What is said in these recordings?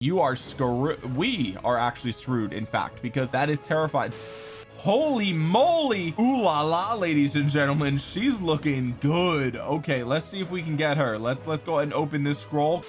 you are screwed we are actually screwed in fact because that is terrifying. Holy moly! Ooh la la ladies and gentlemen she's looking good. Okay let's see if we can get her. Let's let's go ahead and open this scroll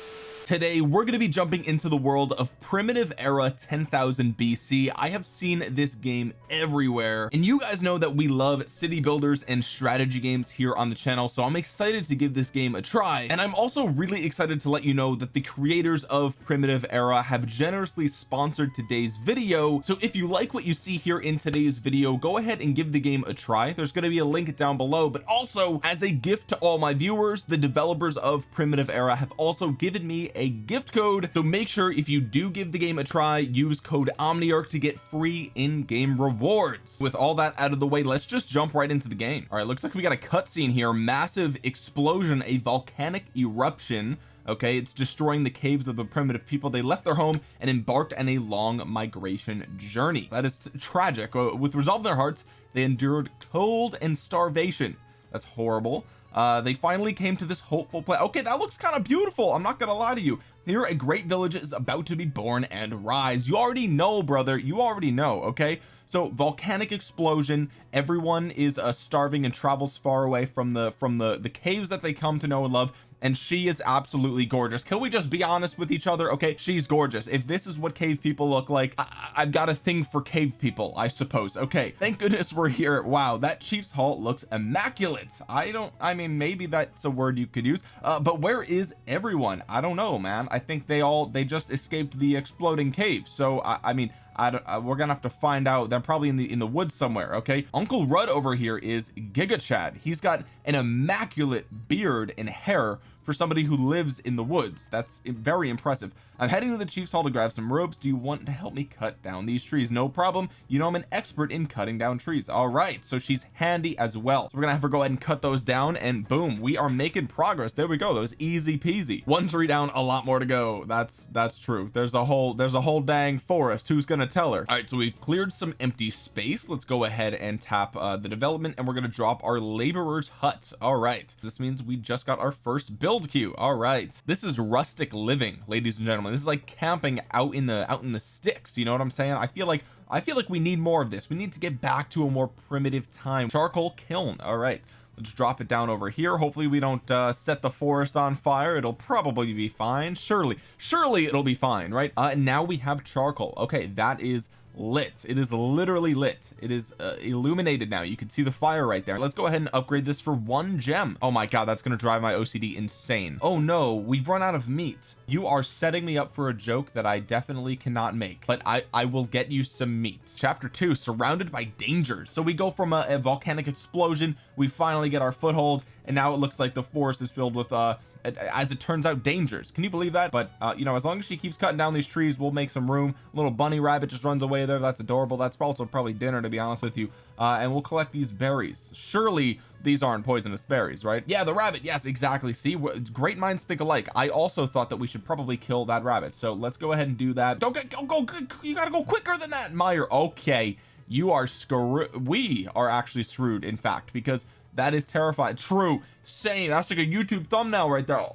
today we're going to be jumping into the world of primitive era 10,000 BC I have seen this game everywhere and you guys know that we love city builders and strategy games here on the channel so I'm excited to give this game a try. And I'm also really excited to let you know that the creators of primitive era have generously sponsored today's video. So if you like what you see here in today's video go ahead and give the game a try. There's going to be a link down below but also as a gift to all my viewers the developers of primitive era have also given me a gift code. So make sure if you do give the game a try use code omniarch to get free in-game rewards. With all that out of the way let's just jump right into the game. All right looks like we got a cutscene here. Massive explosion a volcanic eruption. Okay it's destroying the caves of the primitive people. They left their home and embarked on a long migration journey. That is tragic. Uh, with resolve in their hearts they endured cold and starvation. That's horrible uh they finally came to this hopeful place okay that looks kind of beautiful I'm not gonna lie to you. Here a great village is about to be born and rise. You already know brother you already know okay? So volcanic explosion everyone is uh, starving and travels far away from the from the the caves that they come to know and love and she is absolutely gorgeous. Can we just be honest with each other? Okay she's gorgeous. If this is what cave people look like I have got a thing for cave people I suppose. Okay thank goodness we're here. Wow that chief's halt looks immaculate. I don't I mean maybe that's a word you could use uh, but where is everyone? I don't know man. I think they all they just escaped the exploding cave. So I, I mean I don't, uh, we're gonna have to find out they're probably in the in the woods somewhere okay? Uncle Rudd over here is Giga Chad he's got an immaculate beard and hair for somebody who lives in the woods. That's very impressive I'm heading to the chief's hall to grab some ropes. Do you want to help me cut down these trees? No problem. You know I'm an expert in cutting down trees. All right so she's handy as well. So we're gonna have her go ahead and cut those down and boom we are making progress. There we go. Was easy peasy. One tree down a lot more to go. That's that's true. There's a whole there's a whole dang forest. Who's gonna tell her? All right so we've cleared some empty space. Let's go ahead and tap uh, the development and we're going to drop our laborer's hut. All right. This means we just got our first build queue. All right. This is rustic living ladies and gentlemen this is like camping out in the out in the sticks you know what I'm saying? I feel like I feel like we need more of this. We need to get back to a more primitive time. Charcoal kiln all right let's drop it down over here. Hopefully we don't uh, set the forest on fire. It'll probably be fine. Surely surely it'll be fine right? Uh, and now we have charcoal. Okay that is lit. It is literally lit. It is uh, illuminated now. You can see the fire right there. Let's go ahead and upgrade this for one gem. Oh my god that's to drive my OCD insane. Oh no we've run out of meat. You are setting me up for a joke that I definitely cannot make but I I will get you some meat. Chapter two surrounded by dangers. So we go from a, a volcanic explosion. We finally get our foothold and now it looks like the forest is filled with uh as it turns out dangers. Can you believe that? But uh you know as long as she keeps cutting down these trees we'll make some room. Little bunny rabbit just runs away there. That's adorable. That's also probably dinner to be honest with you. Uh and we'll collect these berries. Surely these aren't poisonous berries right? Yeah the rabbit. Yes exactly. See great minds think alike. I also thought that we should probably kill that rabbit. So let's go ahead and do that. Don't go go, go you gotta go quicker than that Meyer. Okay. You are screwed we are actually screwed in fact because that is terrifying. True. Same. That's like a YouTube thumbnail right there.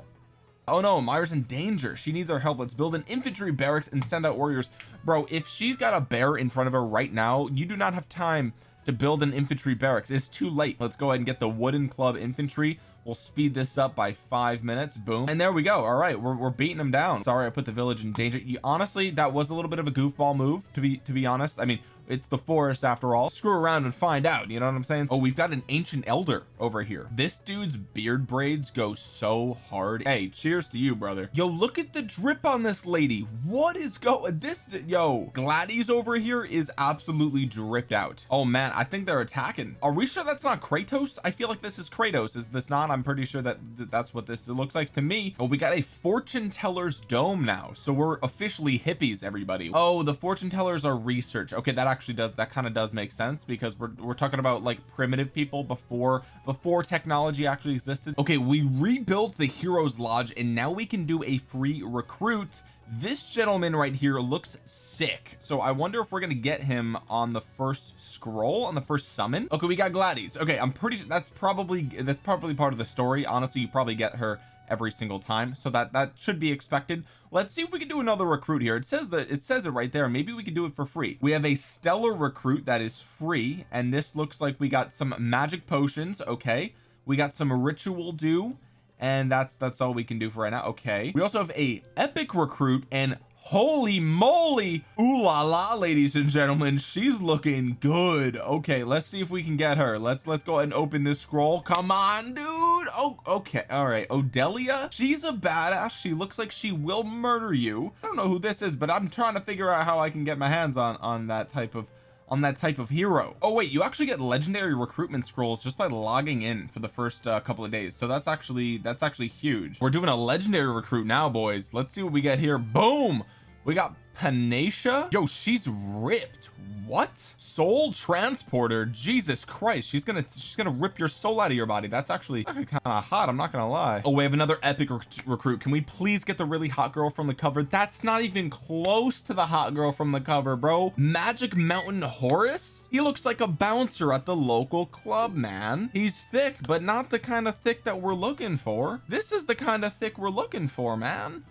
Oh no. Myers in danger. She needs our help. Let's build an infantry barracks and send out warriors. Bro if she's got a bear in front of her right now you do not have time to build an infantry barracks. It's too late. Let's go ahead and get the wooden club infantry. We'll speed this up by five minutes. Boom. And there we go. All right. We're, we're beating them down. Sorry I put the village in danger. You honestly that was a little bit of a goofball move to be to be honest. I mean it's the forest after all. Screw around and find out you know what I'm saying? Oh we've got an ancient elder over here. This dude's beard braids go so hard. Hey cheers to you brother. Yo look at the drip on this lady. What is going this yo Gladys over here is absolutely dripped out. Oh man I think they're attacking. Are we sure that's not Kratos? I feel like this is Kratos. Is this not? I'm pretty sure that th that's what this looks like to me. Oh we got a fortune teller's dome now. So we're officially hippies everybody. Oh the fortune tellers are research. Okay that actually does that kind of does make sense because we're, we're talking about like primitive people before before technology actually existed. Okay we rebuilt the heroes lodge and now we can do a free recruit. This gentleman right here looks sick. So I wonder if we're gonna get him on the first scroll on the first summon. Okay we got Gladys. Okay I'm pretty that's probably that's probably part of the story. Honestly you probably get her every single time so that that should be expected. Let's see if we can do another recruit here. It says that it says it right there. Maybe we can do it for free. We have a stellar recruit that is free and this looks like we got some magic potions. Okay. We got some ritual do and that's that's all we can do for right now. Okay. We also have a epic recruit and holy moly ooh la la ladies and gentlemen she's looking good. Okay let's see if we can get her. Let's let's go ahead and open this scroll. Come on dude oh okay all right. Odelia? She's a badass. She looks like she will murder you. I don't know who this is but I'm trying to figure out how I can get my hands on on that type of on that type of hero. Oh wait you actually get legendary recruitment scrolls just by logging in for the first uh, couple of days. So that's actually that's actually huge. We're doing a legendary recruit now boys. Let's see what we get here. Boom we got Panacea? Yo she's ripped. What? Soul transporter? Jesus Christ she's gonna she's gonna rip your soul out of your body. That's actually, actually kind of hot I'm not gonna lie. Oh we have another epic rec recruit. Can we please get the really hot girl from the cover? That's not even close to the hot girl from the cover bro. Magic mountain Horus? He looks like a bouncer at the local club man. He's thick but not the kind of thick that we're looking for. This is the kind of thick we're looking for man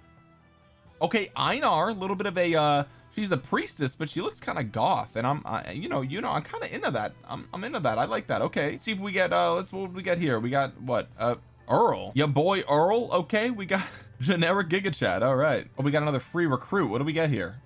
okay Einar a little bit of a uh she's a priestess but she looks kind of goth and I'm I, you know you know I'm kind of into that. I'm, I'm into that. I like that. Okay. Let's see if we get uh let's what we get here? We got what uh Earl. Your boy Earl? Okay we got generic giga chad. All right. Oh we got another free recruit. What do we get here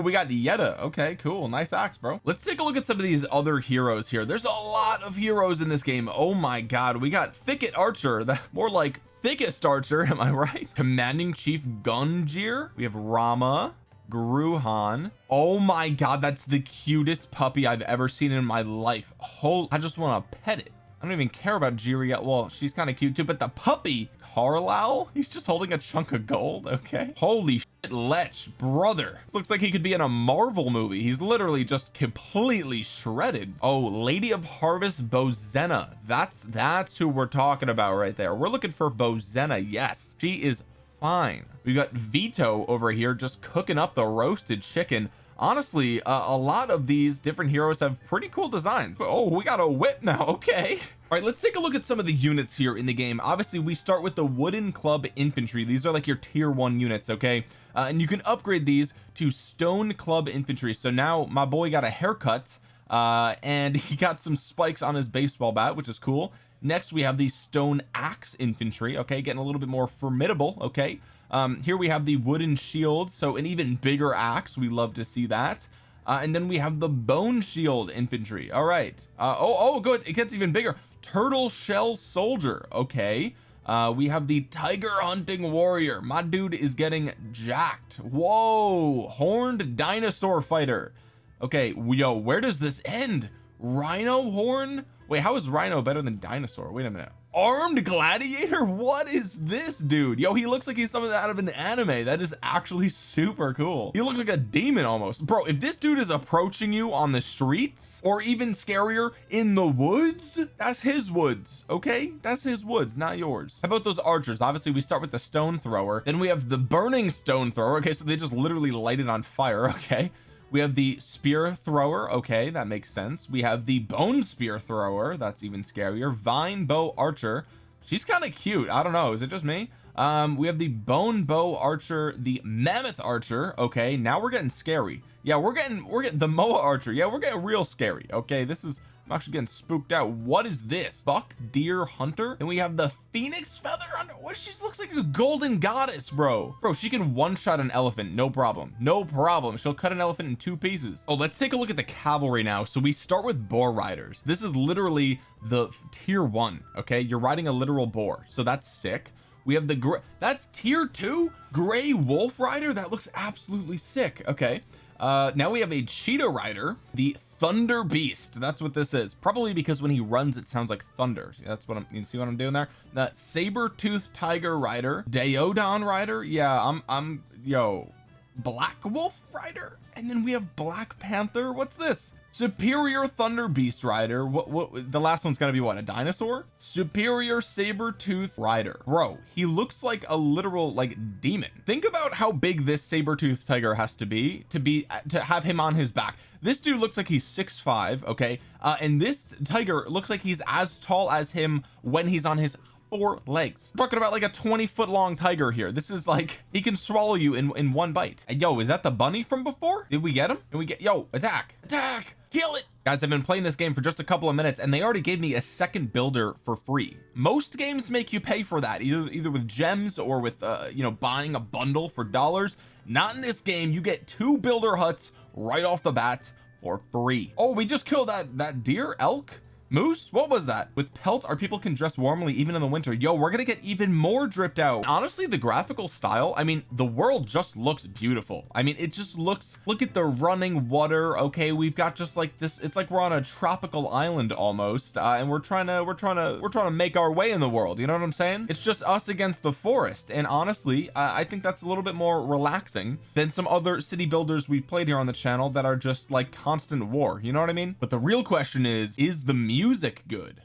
we got Yetta. Okay cool. Nice axe bro. Let's take a look at some of these other heroes here. There's a lot of heroes in this game. Oh my god we got thicket archer. That more like thickest archer am I right? Commanding chief Gunjir. We have Rama Gruhan. Oh my god that's the cutest puppy I've ever seen in my life. Whole I just want to pet it. I don't even care about Jiri yet. Well she's kind of cute too but the puppy Carlisle? He's just holding a chunk of gold. Okay. Holy Lech brother. Looks like he could be in a Marvel movie. He's literally just completely shredded. Oh Lady of Harvest Bozena that's that's who we're talking about right there. We're looking for Bozena yes. She is fine. We got Vito over here just cooking up the roasted chicken honestly uh, a lot of these different heroes have pretty cool designs but oh we got a whip now okay. All right let's take a look at some of the units here in the game. Obviously we start with the wooden club infantry. These are like your tier one units okay? Uh, and you can upgrade these to stone club infantry. So now my boy got a haircut uh, and he got some spikes on his baseball bat which is cool. Next we have the stone axe infantry okay? Getting a little bit more formidable okay um here we have the wooden shield. So an even bigger axe. We love to see that. Uh, and then we have the bone shield infantry. All right. Uh, oh oh good. It gets even bigger. Turtle shell soldier. Okay. Uh we have the tiger hunting warrior. My dude is getting jacked. Whoa. Horned dinosaur fighter. Okay. Yo where does this end? Rhino horn? Wait how is rhino better than dinosaur? Wait a minute armed gladiator? What is this dude? Yo he looks like he's something out of an anime. That is actually super cool. He looks like a demon almost. Bro if this dude is approaching you on the streets or even scarier in the woods that's his woods okay? That's his woods not yours. How about those archers? Obviously we start with the stone thrower. Then we have the burning stone thrower okay? So they just literally light it on fire okay we have the spear thrower okay that makes sense. We have the bone spear thrower that's even scarier. Vine bow archer she's kind of cute I don't know is it just me? Um we have the bone bow archer the mammoth archer okay now we're getting scary. Yeah we're getting we're getting the moa archer yeah we're getting real scary okay this is I'm actually getting spooked out. What is this? Buck deer hunter? And we have the phoenix feather hunter. What? She looks like a golden goddess bro. Bro she can one-shot an elephant. No problem. No problem. She'll cut an elephant in two pieces. Oh let's take a look at the cavalry now. So we start with boar riders. This is literally the tier one okay? You're riding a literal boar. So that's sick. We have the that's tier two gray wolf rider? That looks absolutely sick okay uh now we have a cheetah rider the thunder beast. That's what this is. Probably because when he runs it sounds like thunder. That's what I'm you see what I'm doing there? The saber tooth tiger rider Daeodon rider. Yeah I'm I'm yo black wolf rider? And then we have black panther. What's this superior thunder beast rider. What what the last one's gonna be what a dinosaur? Superior saber tooth rider. Bro he looks like a literal like demon. Think about how big this saber tooth tiger has to be to be to have him on his back. This dude looks like he's six five okay? Uh and this tiger looks like he's as tall as him when he's on his four legs. We're talking about like a 20 foot long tiger here. This is like he can swallow you in in one bite. And yo is that the bunny from before? Did we get him? And we get yo attack attack kill it. Guys I've been playing this game for just a couple of minutes and they already gave me a second builder for free. Most games make you pay for that either either with gems or with uh you know buying a bundle for dollars. Not in this game. You get two builder huts right off the bat for free. Oh we just killed that that deer elk moose? What was that? With pelt our people can dress warmly even in the winter. Yo we're gonna get even more dripped out. Honestly the graphical style I mean the world just looks beautiful. I mean it just looks look at the running water okay? We've got just like this it's like we're on a tropical island almost uh, and we're trying to we're trying to we're trying to make our way in the world you know what I'm saying? It's just us against the forest and honestly I think that's a little bit more relaxing than some other city builders we've played here on the channel that are just like constant war you know what I mean? But the real question is is the music music good?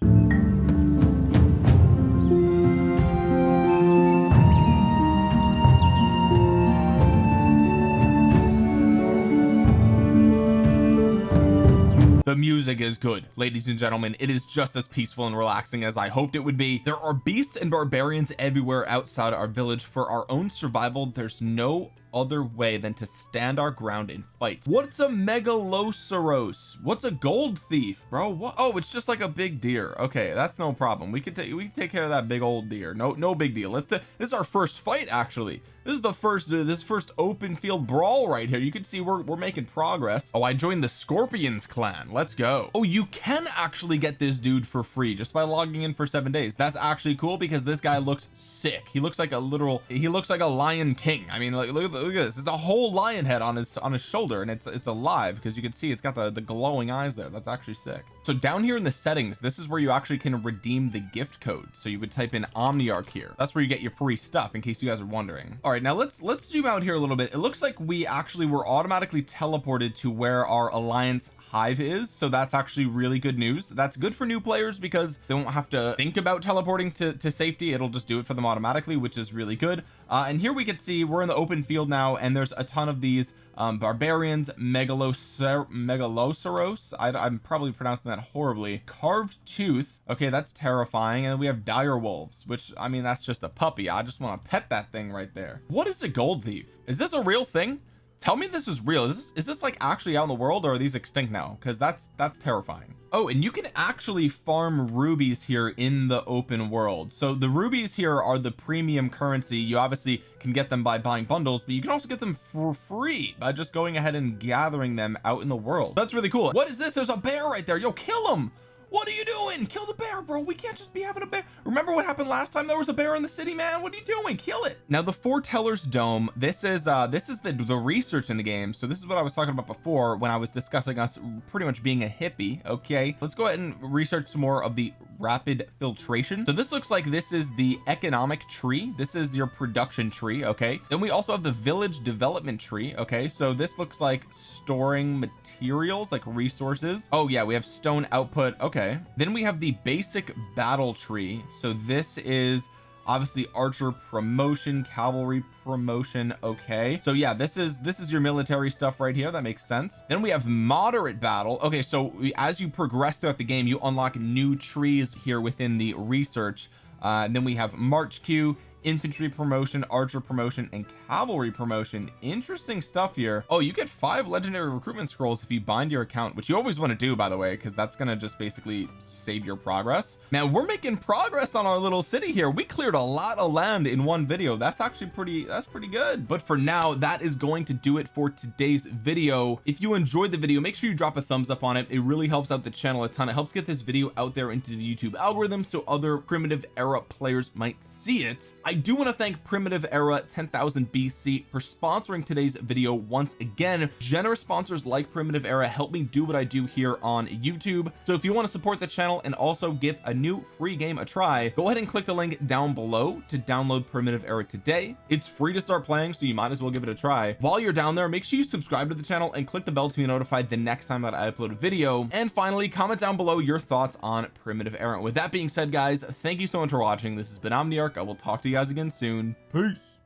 The music is good. Ladies and gentlemen it is just as peaceful and relaxing as I hoped it would be. There are beasts and barbarians everywhere outside our village. For our own survival there's no other way than to stand our ground and fight what's a megaloceros? What's a gold thief bro? What? Oh it's just like a big deer. Okay that's no problem. We can take we can take care of that big old deer. No no big deal. Let's this is our first fight actually. This is the first this first open field brawl right here. You can see we're, we're making progress. Oh I joined the scorpions clan. Let's go. Oh you can actually get this dude for free just by logging in for seven days. That's actually cool because this guy looks sick. He looks like a literal he looks like a lion king. I mean like look, look at this. It's a whole lion head on his on his shoulder and it's it's alive because you can see it's got the the glowing eyes there. That's actually sick so down here in the settings this is where you actually can redeem the gift code. So you would type in omniarch here. That's where you get your free stuff in case you guys are wondering. All right now let's let's zoom out here a little bit. It looks like we actually were automatically teleported to where our alliance hive is. So that's actually really good news. That's good for new players because they won't have to think about teleporting to, to safety. It'll just do it for them automatically which is really good. Uh, and here we can see we're in the open field now and there's a ton of these um, barbarians megalocer megaloceros? I, I'm probably pronouncing that horribly. Carved tooth? Okay that's terrifying. And we have dire wolves which I mean that's just a puppy. I just want to pet that thing right there. What is a gold thief? Is this a real thing tell me this is real. Is this is this like actually out in the world or are these extinct now? Because that's that's terrifying. Oh and you can actually farm rubies here in the open world. So the rubies here are the premium currency. You obviously can get them by buying bundles but you can also get them for free by just going ahead and gathering them out in the world. That's really cool. What is this? There's a bear right there. Yo kill him what are you doing? Kill the bear bro. We can't just be having a bear. Remember what happened last time? There was a bear in the city man. What are you doing? Kill it. Now the foreteller's dome this is uh this is the the research in the game. So this is what I was talking about before when I was discussing us pretty much being a hippie okay? Let's go ahead and research some more of the rapid filtration. So this looks like this is the economic tree. This is your production tree okay? Then we also have the village development tree okay? So this looks like storing materials like resources. Oh yeah we have stone output. Okay okay. Then we have the basic battle tree. So this is obviously archer promotion cavalry promotion. Okay. So yeah this is this is your military stuff right here. That makes sense. Then we have moderate battle. Okay. So as you progress throughout the game you unlock new trees here within the research. Uh, and then we have march queue infantry promotion archer promotion and cavalry promotion. Interesting stuff here. Oh you get five legendary recruitment scrolls if you bind your account which you always want to do by the way because that's going to just basically save your progress. Man we're making progress on our little city here. We cleared a lot of land in one video. That's actually pretty that's pretty good. But for now that is going to do it for today's video. If you enjoyed the video make sure you drop a thumbs up on it. It really helps out the channel a ton. It helps get this video out there into the YouTube algorithm so other primitive era players might see it. I do want to thank primitive era 10,000 BC for sponsoring today's video once again. Generous sponsors like primitive era help me do what I do here on YouTube. So if you want to support the channel and also give a new free game a try go ahead and click the link down below to download primitive era today. It's free to start playing so you might as well give it a try. While you're down there make sure you subscribe to the channel and click the bell to be notified the next time that I upload a video. And finally comment down below your thoughts on primitive era. With that being said guys thank you so much for watching. This has been Omniarch. I will talk to you guys again soon. Peace